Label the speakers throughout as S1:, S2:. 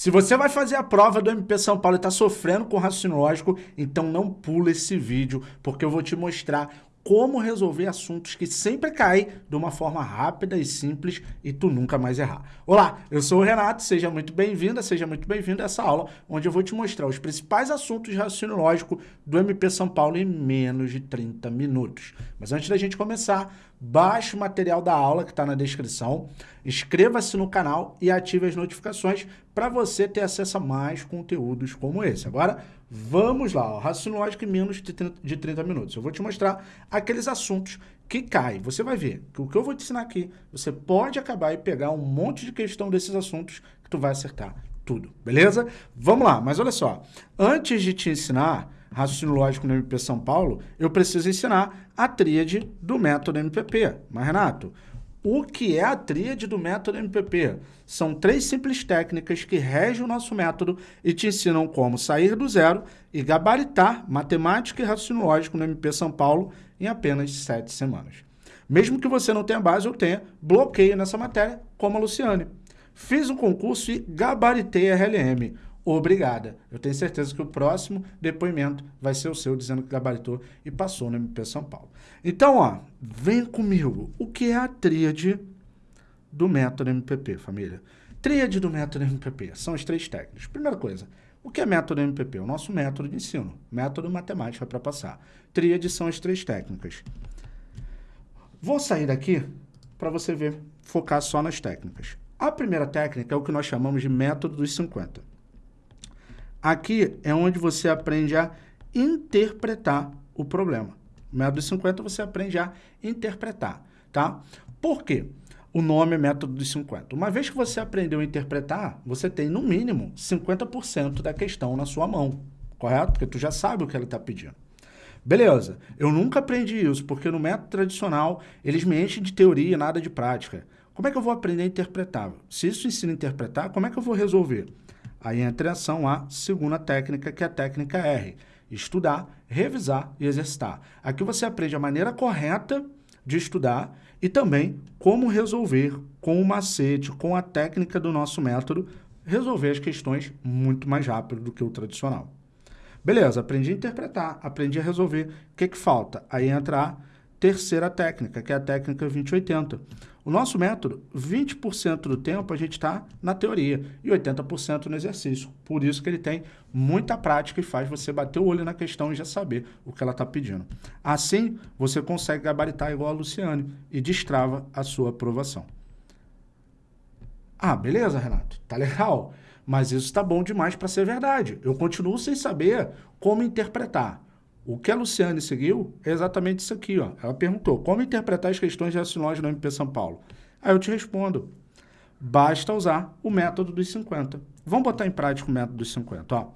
S1: Se você vai fazer a prova do MP São Paulo e está sofrendo com raciocínio lógico, então não pula esse vídeo, porque eu vou te mostrar como resolver assuntos que sempre caem de uma forma rápida e simples e tu nunca mais errar. Olá, eu sou o Renato, seja muito bem-vinda, seja muito bem-vindo a essa aula onde eu vou te mostrar os principais assuntos de raciocínio lógico do MP São Paulo em menos de 30 minutos. Mas antes da gente começar, baixe o material da aula que está na descrição, inscreva-se no canal e ative as notificações para você ter acesso a mais conteúdos como esse. Agora, vamos lá, raciocínio lógico em menos de 30 minutos. Eu vou te mostrar aqueles assuntos que caem. Você vai ver que o que eu vou te ensinar aqui, você pode acabar e pegar um monte de questão desses assuntos que tu vai acertar tudo, beleza? Vamos lá, mas olha só, antes de te ensinar raciocínio lógico no MP São Paulo, eu preciso ensinar a tríade do método MPP. Mas, Renato, o que é a tríade do método MPP? São três simples técnicas que regem o nosso método e te ensinam como sair do zero e gabaritar matemática e raciocínio lógico no MP São Paulo em apenas sete semanas. Mesmo que você não tenha base ou tenha bloqueio nessa matéria, como a Luciane. Fiz um concurso e gabaritei a RLM obrigada. Eu tenho certeza que o próximo depoimento vai ser o seu, dizendo que gabaritou e passou no MP São Paulo. Então, ó, vem comigo. O que é a tríade do método MPP, família? Tríade do método MPP. São as três técnicas. Primeira coisa, o que é método MPP? O nosso método de ensino. Método matemática para passar. Tríade são as três técnicas. Vou sair daqui para você ver, focar só nas técnicas. A primeira técnica é o que nós chamamos de método dos 50. Aqui é onde você aprende a interpretar o problema. Método 50 você aprende a interpretar, tá? Por quê? O nome é método dos 50. Uma vez que você aprendeu a interpretar, você tem no mínimo 50% da questão na sua mão, correto? Porque tu já sabe o que ela está pedindo. Beleza, eu nunca aprendi isso, porque no método tradicional eles me enchem de teoria e nada de prática. Como é que eu vou aprender a interpretar? Se isso ensina a interpretar, como é que eu vou resolver? Aí entra em ação a segunda técnica, que é a técnica R. Estudar, revisar e exercitar. Aqui você aprende a maneira correta de estudar e também como resolver com o macete, com a técnica do nosso método, resolver as questões muito mais rápido do que o tradicional. Beleza, aprendi a interpretar, aprendi a resolver. O que, que falta? Aí entra a terceira técnica, que é a técnica 2080. O nosso método, 20% do tempo a gente está na teoria e 80% no exercício. Por isso que ele tem muita prática e faz você bater o olho na questão e já saber o que ela está pedindo. Assim, você consegue gabaritar igual a Luciane e destrava a sua aprovação. Ah, beleza, Renato, tá legal, mas isso está bom demais para ser verdade. Eu continuo sem saber como interpretar. O que a Luciane seguiu é exatamente isso aqui. Ó. Ela perguntou, como interpretar as questões de raciocínio no MP São Paulo? Aí eu te respondo, basta usar o método dos 50. Vamos botar em prática o método dos 50. Ó.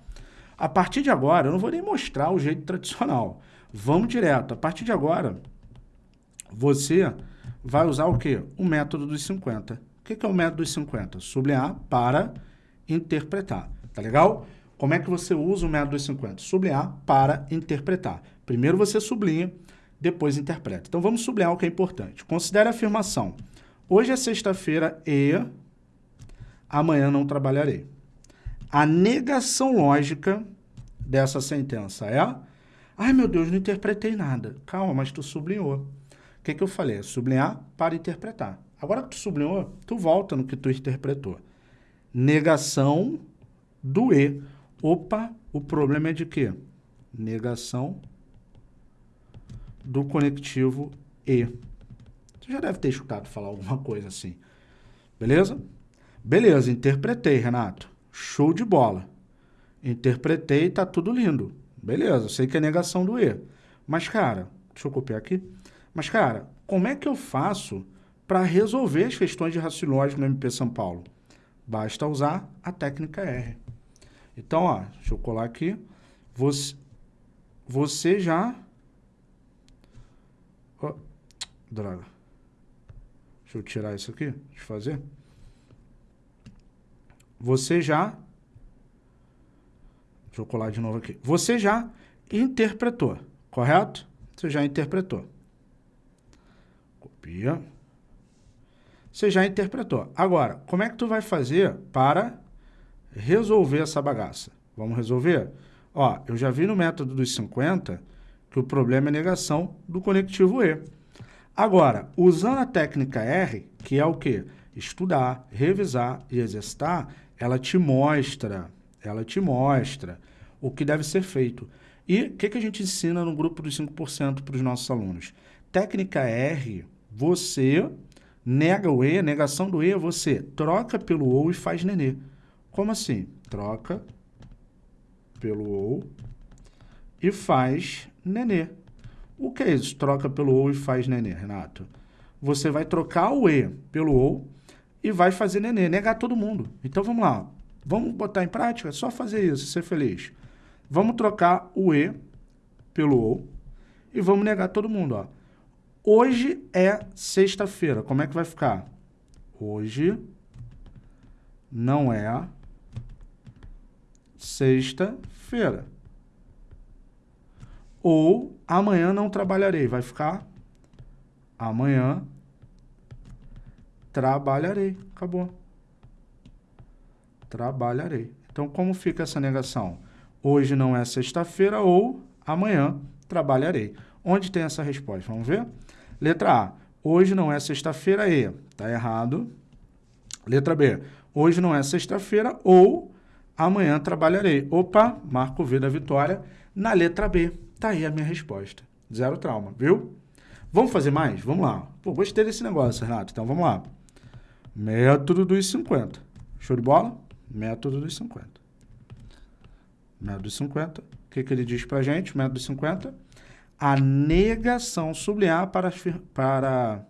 S1: A partir de agora, eu não vou nem mostrar o jeito tradicional. Vamos direto. A partir de agora, você vai usar o quê? O método dos 50. O que é o método dos 50? Sublinhar para interpretar. Tá legal? Como é que você usa o método dos 50? Sublinhar para interpretar. Primeiro você sublinha, depois interpreta. Então vamos sublinhar o que é importante. Considere a afirmação. Hoje é sexta-feira e amanhã não trabalharei. A negação lógica dessa sentença é... Ai, meu Deus, não interpretei nada. Calma, mas tu sublinhou. O que, que eu falei? Sublinhar para interpretar. Agora que tu sublinhou, tu volta no que tu interpretou. Negação do E. Opa, o problema é de quê? Negação do conectivo E. Você já deve ter escutado falar alguma coisa assim. Beleza? Beleza, interpretei, Renato. Show de bola. Interpretei, tá tudo lindo. Beleza, sei que é negação do E. Mas, cara, deixa eu copiar aqui. Mas, cara, como é que eu faço para resolver as questões de raciocínio no MP São Paulo? Basta usar a técnica R. Então, ó, deixa eu colar aqui. Você, você já... Oh, droga. Deixa eu tirar isso aqui, deixa eu fazer. Você já... Deixa eu colar de novo aqui. Você já interpretou, correto? Você já interpretou. Copia. Você já interpretou. Agora, como é que tu vai fazer para resolver essa bagaça. Vamos resolver? Ó, eu já vi no método dos 50 que o problema é negação do conectivo E. Agora, usando a técnica R, que é o quê? Estudar, revisar e exercitar, ela te mostra, ela te mostra o que deve ser feito. E o que, que a gente ensina no grupo dos 5% para os nossos alunos? Técnica R, você nega o E, negação do E, você troca pelo OU e faz nenê. Como assim? Troca pelo OU e faz nenê. O que é isso? Troca pelo OU e faz nenê, Renato. Você vai trocar o E pelo OU e vai fazer nenê, negar todo mundo. Então vamos lá, vamos botar em prática? Só fazer isso, ser feliz. Vamos trocar o E pelo OU e vamos negar todo mundo, ó. Hoje é sexta-feira. Como é que vai ficar? Hoje não é sexta-feira. Ou amanhã não trabalharei. Vai ficar amanhã trabalharei. Acabou. Trabalharei. Então, como fica essa negação? Hoje não é sexta-feira ou amanhã trabalharei. Onde tem essa resposta? Vamos ver? Letra A. Hoje não é sexta-feira e. Está errado. Letra B. Hoje não é sexta-feira ou amanhã trabalharei. Opa, marco V da vitória. Na letra B. Está aí a minha resposta. Zero trauma, viu? Vamos fazer mais? Vamos lá. Pô, gostei desse negócio, Renato. Então, vamos lá. Método dos 50. Show de bola? Método dos 50. Método dos 50. O que, que ele diz para gente? Método dos 50 a negação sublinhar para, para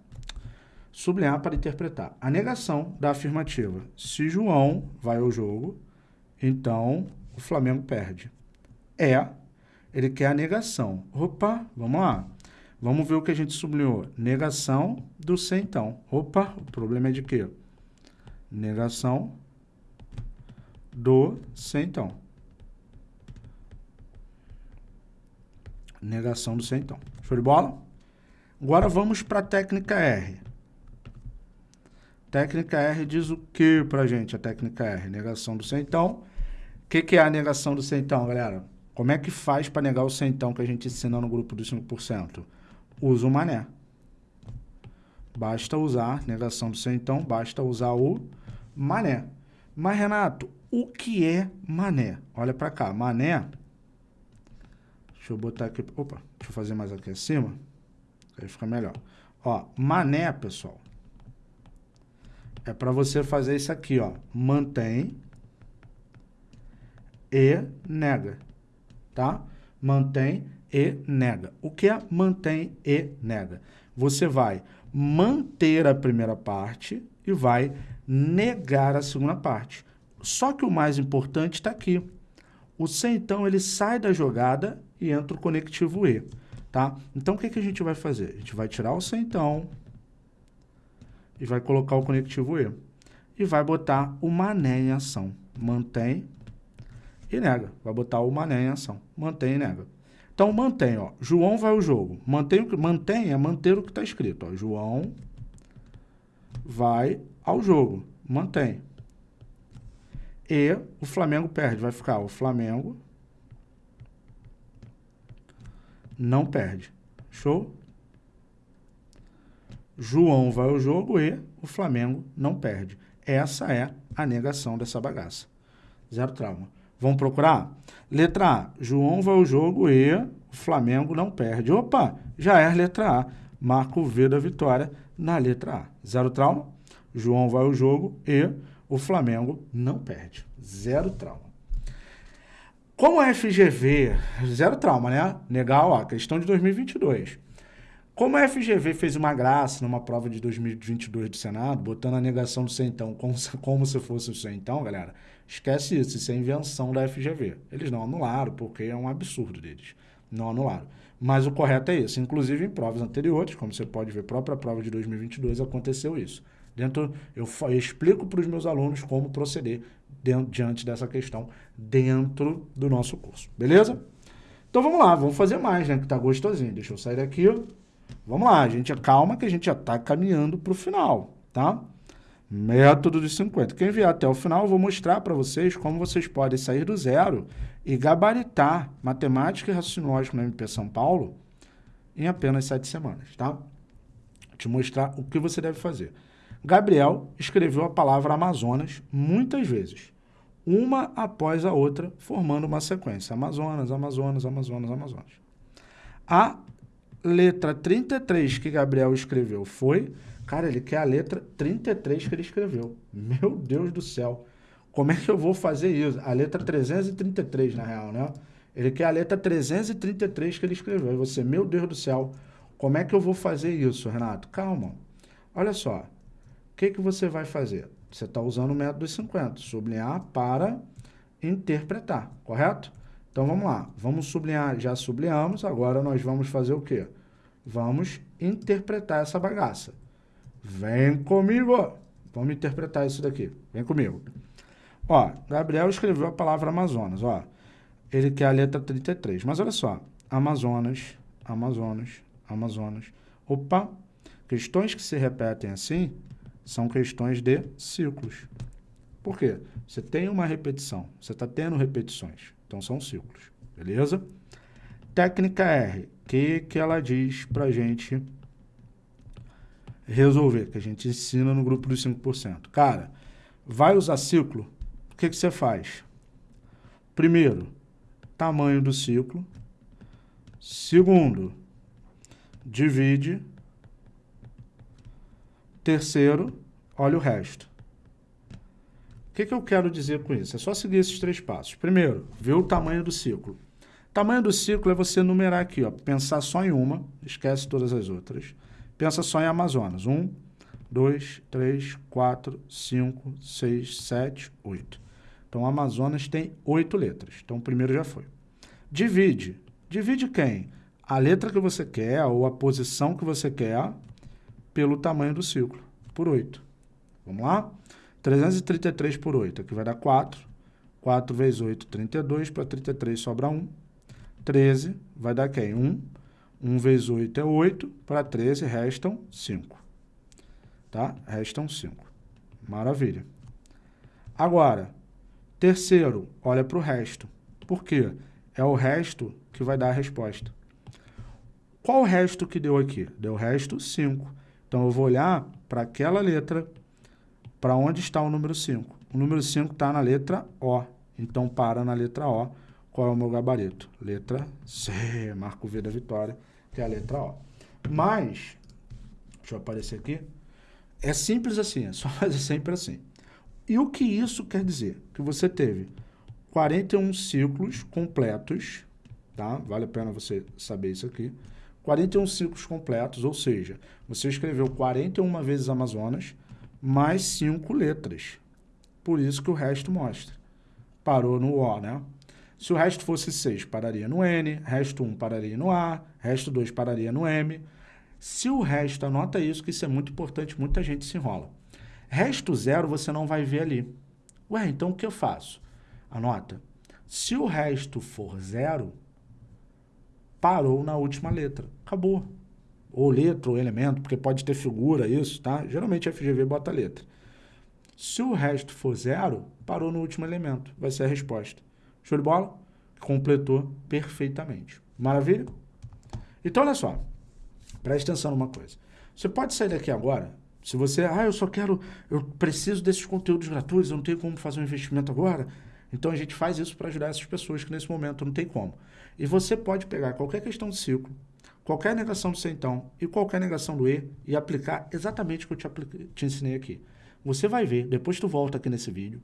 S1: sublinhar para interpretar. A negação da afirmativa. Se João vai ao jogo, então o Flamengo perde. É, ele quer a negação. Opa, vamos lá. Vamos ver o que a gente sublinhou. Negação do sem então. Opa, o problema é de quê? Negação do sem então. Negação do C, então. Show de bola? Agora vamos para a técnica R. Técnica R diz o que para gente, a técnica R? Negação do centão. O que, que é a negação do centão, galera? Como é que faz para negar o centão que a gente ensina no grupo dos 5%? Usa o mané. Basta usar, negação do centão, basta usar o mané. Mas, Renato, o que é mané? Olha para cá, mané Deixa eu botar aqui. Opa, deixa eu fazer mais aqui acima. Aí fica melhor. Ó, mané, pessoal. É para você fazer isso aqui, ó. Mantém e nega. Tá? Mantém e nega. O que é mantém e nega? Você vai manter a primeira parte e vai negar a segunda parte. Só que o mais importante está aqui. O C, então, ele sai da jogada e entra o conectivo E, tá? Então, o que, que a gente vai fazer? A gente vai tirar o C, então, e vai colocar o conectivo E. E vai botar o mané em ação. Mantém e nega. Vai botar o mané em ação. Mantém e nega. Então, mantém, ó. João vai ao jogo. Mantém, mantém é manter o que está escrito, ó. João vai ao jogo. Mantém. E o Flamengo perde. Vai ficar o Flamengo não perde. Show? João vai ao jogo e o Flamengo não perde. Essa é a negação dessa bagaça. Zero trauma. Vamos procurar? Letra A. João vai ao jogo e o Flamengo não perde. Opa, já é letra A. Marco V da vitória na letra A. Zero trauma. João vai ao jogo e o Flamengo não perde. Zero trauma. Como a FGV, zero trauma, né? Legal, ó, questão de 2022. Como a FGV fez uma graça numa prova de 2022 do Senado, botando a negação do centão como se, como se fosse o centão, galera, esquece isso, isso é invenção da FGV. Eles não anularam, porque é um absurdo deles. Não anularam. Mas o correto é isso. Inclusive, em provas anteriores, como você pode ver, a própria prova de 2022 aconteceu isso. Dentro, eu, eu explico para os meus alunos como proceder dentro, diante dessa questão dentro do nosso curso, beleza? Então vamos lá, vamos fazer mais, né? Que tá gostosinho. Deixa eu sair daqui. Vamos lá, gente. Calma que a gente já tá caminhando para o final, tá? Método dos 50. Quem vier até o final, eu vou mostrar para vocês como vocês podem sair do zero e gabaritar matemática e raciocínio lógico no MP São Paulo em apenas sete semanas, tá? Vou te mostrar o que você deve fazer. Gabriel escreveu a palavra Amazonas muitas vezes, uma após a outra, formando uma sequência. Amazonas, Amazonas, Amazonas, Amazonas. A letra 33 que Gabriel escreveu foi Cara, ele quer a letra 33 que ele escreveu. Meu Deus do céu. Como é que eu vou fazer isso? A letra 333, na real, né? Ele quer a letra 333 que ele escreveu. E você, meu Deus do céu, como é que eu vou fazer isso, Renato? Calma. Olha só. O que, que você vai fazer? Você está usando o método dos 50. Sublinhar para interpretar, correto? Então, vamos lá. Vamos sublinhar. Já sublinhamos. Agora, nós vamos fazer o quê? Vamos interpretar essa bagaça. Vem comigo. Vamos interpretar isso daqui. Vem comigo. Ó, Gabriel escreveu a palavra Amazonas, ó. Ele quer a letra 33. Mas olha só. Amazonas, Amazonas, Amazonas. Opa! Questões que se repetem assim são questões de ciclos. Por quê? Você tem uma repetição. Você está tendo repetições. Então, são ciclos. Beleza? Técnica R. Que, que ela diz para gente resolver, que a gente ensina no grupo dos 5%. Cara, vai usar ciclo, o que, que você faz? Primeiro, tamanho do ciclo. Segundo, divide. Terceiro, olha o resto. O que, que eu quero dizer com isso? É só seguir esses três passos. Primeiro, ver o tamanho do ciclo. tamanho do ciclo é você numerar aqui, ó, pensar só em uma, esquece todas as outras. Pensa só em Amazonas. Um, dois, três, quatro, cinco, seis, sete, oito. Então, Amazonas tem oito letras. Então, o primeiro já foi. Divide. Divide quem? A letra que você quer ou a posição que você quer pelo tamanho do ciclo, por 8. Vamos lá? 333 por 8, aqui vai dar 4. 4 vezes 8, 32. Para 33 sobra 1. 13 vai dar quem? 1. 1 vezes 8 é 8, para 13 restam 5. Tá? Restam 5. Maravilha. Agora, terceiro, olha para o resto. Por quê? É o resto que vai dar a resposta. Qual o resto que deu aqui? Deu o resto 5. Então, eu vou olhar para aquela letra, para onde está o número 5. O número 5 está na letra O. Então, para na letra O. Qual é o meu gabarito? Letra C. Marco V da vitória que é a letra O. Mas, deixa eu aparecer aqui, é simples assim, é só fazer sempre assim. E o que isso quer dizer? Que você teve 41 ciclos completos, tá? Vale a pena você saber isso aqui. 41 ciclos completos, ou seja, você escreveu 41 vezes Amazonas, mais 5 letras. Por isso que o resto mostra. Parou no O, né? Se o resto fosse 6, pararia no N, resto 1 pararia no A, resto 2 pararia no M. Se o resto, anota isso, que isso é muito importante, muita gente se enrola. Resto 0 você não vai ver ali. Ué, então o que eu faço? Anota. Se o resto for 0, parou na última letra. Acabou. Ou letra ou elemento, porque pode ter figura, isso, tá? Geralmente a FGV bota letra. Se o resto for zero, parou no último elemento. Vai ser a resposta. Show de bola? Completou perfeitamente. Maravilha? Então, olha só. Preste atenção numa coisa. Você pode sair daqui agora, se você, ah, eu só quero, eu preciso desses conteúdos gratuitos, eu não tenho como fazer um investimento agora. Então, a gente faz isso para ajudar essas pessoas que nesse momento não tem como. E você pode pegar qualquer questão de ciclo, qualquer negação do centão e qualquer negação do E e aplicar exatamente o que eu te, te ensinei aqui. Você vai ver, depois tu volta aqui nesse vídeo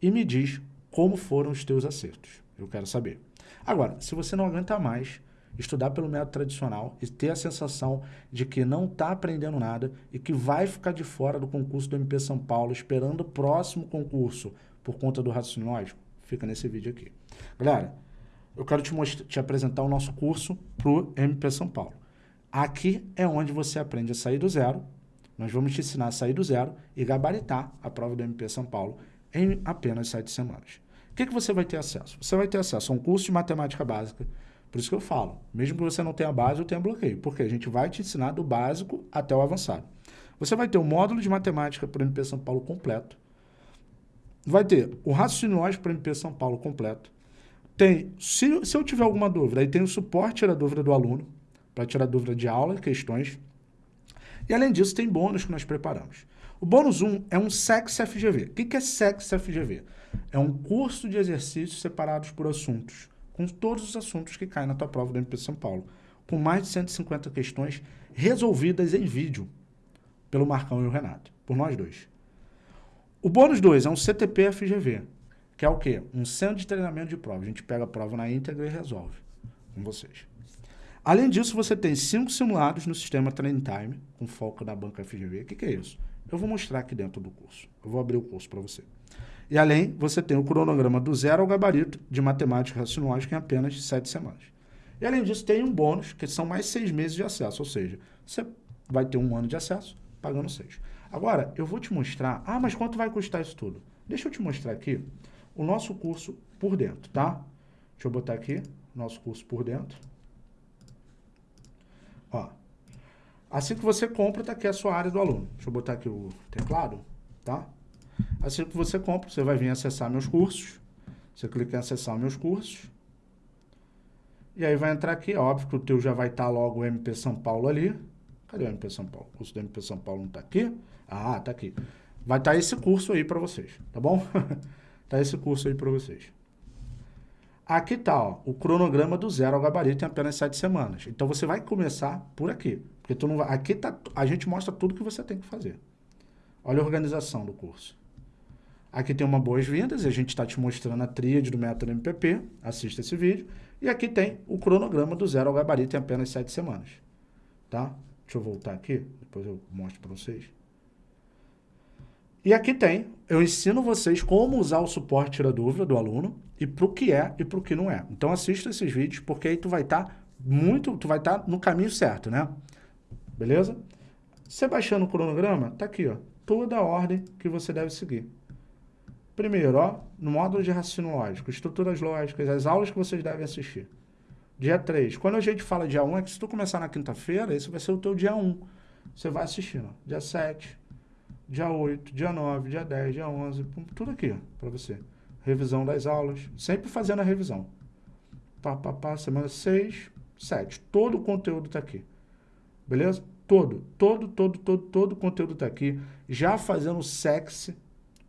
S1: e me diz como foram os teus acertos. Eu quero saber. Agora, se você não aguenta mais estudar pelo método tradicional e ter a sensação de que não está aprendendo nada e que vai ficar de fora do concurso do MP São Paulo esperando o próximo concurso por conta do raciocínio lógico, fica nesse vídeo aqui. Galera, eu quero te, te apresentar o nosso curso para o MP São Paulo. Aqui é onde você aprende a sair do zero. Nós vamos te ensinar a sair do zero e gabaritar a prova do MP São Paulo em apenas sete semanas. O que, que você vai ter acesso? Você vai ter acesso a um curso de matemática básica. Por isso que eu falo, mesmo que você não tenha base, eu tenho bloqueio. Porque a gente vai te ensinar do básico até o avançado. Você vai ter o módulo de matemática para o MP São Paulo completo. Vai ter o raciocínio lógico para o MP São Paulo completo. Tem, se, se eu tiver alguma dúvida, aí tem o suporte a dúvida do aluno, para tirar dúvida de aula questões. E além disso, tem bônus que nós preparamos. O bônus 1 é um SEX FGV. O que é SEX FGV? É um curso de exercícios separados por assuntos, com todos os assuntos que caem na tua prova do MP São Paulo, com mais de 150 questões resolvidas em vídeo pelo Marcão e o Renato, por nós dois. O bônus 2 é um CTP FGV, que é o quê? Um centro de treinamento de prova. A gente pega a prova na íntegra e resolve com vocês. Além disso, você tem cinco simulados no sistema Training Time, com foco na banca FGV. O que, que é isso? Eu vou mostrar aqui dentro do curso. Eu vou abrir o curso para você. E além, você tem o cronograma do zero ao gabarito de matemática racionológica em apenas sete semanas. E além disso, tem um bônus, que são mais seis meses de acesso. Ou seja, você vai ter um ano de acesso pagando seis. Agora, eu vou te mostrar... Ah, mas quanto vai custar isso tudo? Deixa eu te mostrar aqui o nosso curso por dentro, tá? Deixa eu botar aqui nosso curso por dentro. Ó, assim que você compra, tá aqui a sua área do aluno. Deixa eu botar aqui o teclado, tá? Assim que você compra, você vai vir acessar meus cursos. Você clica em acessar meus cursos. E aí vai entrar aqui, óbvio que o teu já vai estar tá logo o MP São Paulo ali. Cadê o MP São Paulo? O curso do MP São Paulo não está aqui? Ah, está aqui. Vai estar tá esse curso aí para vocês, tá bom? tá esse curso aí para vocês. Aqui está ó, o cronograma do zero ao gabarito em apenas sete semanas. Então você vai começar por aqui. Porque tu não vai, aqui tá, a gente mostra tudo que você tem que fazer. Olha a organização do curso. Aqui tem uma boas-vindas a gente está te mostrando a tríade do método MPP. Assista esse vídeo. E aqui tem o cronograma do zero ao gabarito em apenas sete semanas. Tá? Deixa eu voltar aqui, depois eu mostro para vocês. E aqui tem, eu ensino vocês como usar o suporte tira dúvida do aluno e para o que é e para o que não é. Então assista esses vídeos porque aí tu vai estar tá muito, tu vai estar tá no caminho certo, né? Beleza? Você baixando o cronograma, tá aqui, ó, toda a ordem que você deve seguir. Primeiro, ó, no módulo de raciocínio lógico, estruturas lógicas, as aulas que vocês devem assistir. Dia 3. Quando a gente fala dia 1, é que se tu começar na quinta-feira, esse vai ser o teu dia 1. Você vai assistindo. Dia 7, dia 8, dia 9, dia 10, dia 11, tudo aqui para você. Revisão das aulas, sempre fazendo a revisão. Pá, pá, pá, semana 6, 7. Todo o conteúdo está aqui. Beleza? Todo, todo, todo, todo, todo o conteúdo está aqui. Já fazendo sexy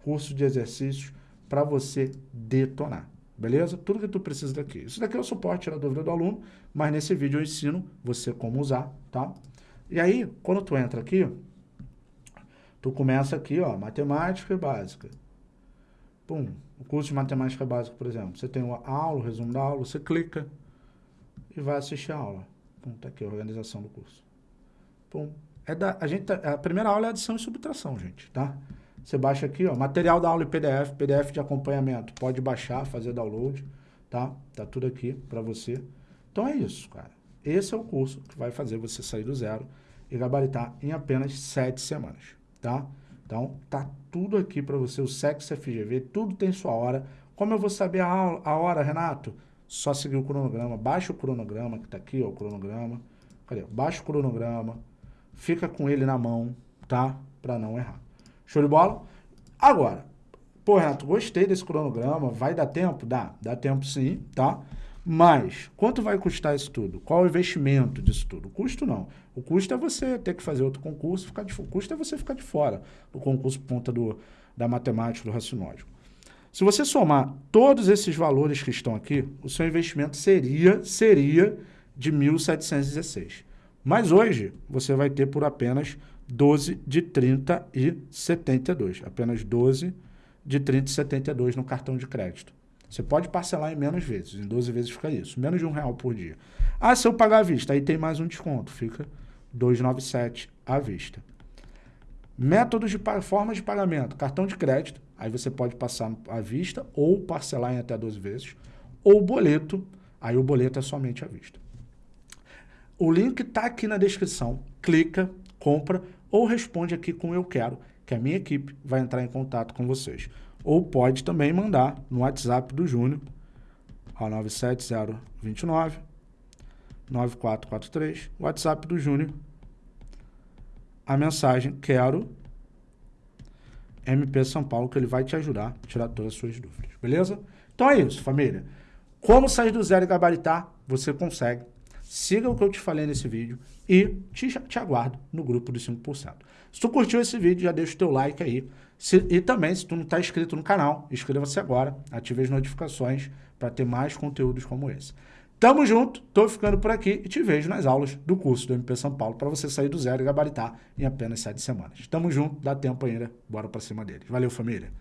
S1: curso de exercícios para você detonar. Beleza? Tudo que tu precisa daqui. Isso daqui é o suporte, tirar dúvida do aluno, mas nesse vídeo eu ensino você como usar, tá? E aí, quando tu entra aqui, tu começa aqui, ó, matemática básica. Pum, o curso de matemática básica, por exemplo. Você tem a aula, o resumo da aula, você clica e vai assistir a aula. Pum, tá aqui a organização do curso. Pum. É da, a, gente, tá, a primeira aula é adição e subtração, gente, tá? Você baixa aqui, ó, material da aula em PDF, PDF de acompanhamento. Pode baixar, fazer download, tá? Tá tudo aqui para você. Então é isso, cara. Esse é o curso que vai fazer você sair do zero e gabaritar em apenas sete semanas, tá? Então, tá tudo aqui para você, o Sex FGV, tudo tem sua hora. Como eu vou saber a, a hora, Renato? Só seguir o cronograma, baixa o cronograma, que tá aqui, ó, o cronograma. Cadê? Baixa o cronograma, fica com ele na mão, tá? Para não errar. Show de bola? Agora, pô, Renato, gostei desse cronograma, vai dar tempo? Dá, dá tempo sim, tá? Mas, quanto vai custar isso tudo? Qual o investimento disso tudo? O custo não. O custo é você ter que fazer outro concurso, ficar de, o custo é você ficar de fora do concurso por conta do, da matemática, do racionólogo. Se você somar todos esses valores que estão aqui, o seu investimento seria, seria de 1.716. Mas hoje, você vai ter por apenas 12 de 30 e 72. Apenas 12 de 30 e 72 no cartão de crédito. Você pode parcelar em menos vezes, em 12 vezes fica isso, menos de um real por dia. Ah, se eu pagar à vista, aí tem mais um desconto, fica 297 à vista. Métodos de formas de pagamento, cartão de crédito, aí você pode passar à vista ou parcelar em até 12 vezes, ou boleto, aí o boleto é somente à vista. O link está aqui na descrição, clica, compra, ou responde aqui com eu quero, que a minha equipe vai entrar em contato com vocês. Ou pode também mandar no WhatsApp do Júnior, ao 97029 9443, WhatsApp do Júnior, a mensagem quero MP São Paulo, que ele vai te ajudar a tirar todas as suas dúvidas, beleza? Então é isso, família. Como sair do zero e gabaritar, você consegue. Siga o que eu te falei nesse vídeo e te, te aguardo no grupo dos 5%. Se tu curtiu esse vídeo, já deixa o teu like aí. Se, e também, se tu não está inscrito no canal, inscreva-se agora, ative as notificações para ter mais conteúdos como esse. Tamo junto, tô ficando por aqui e te vejo nas aulas do curso do MP São Paulo para você sair do zero e gabaritar em apenas sete semanas. Tamo junto, dá tempo ainda, bora para cima deles. Valeu, família!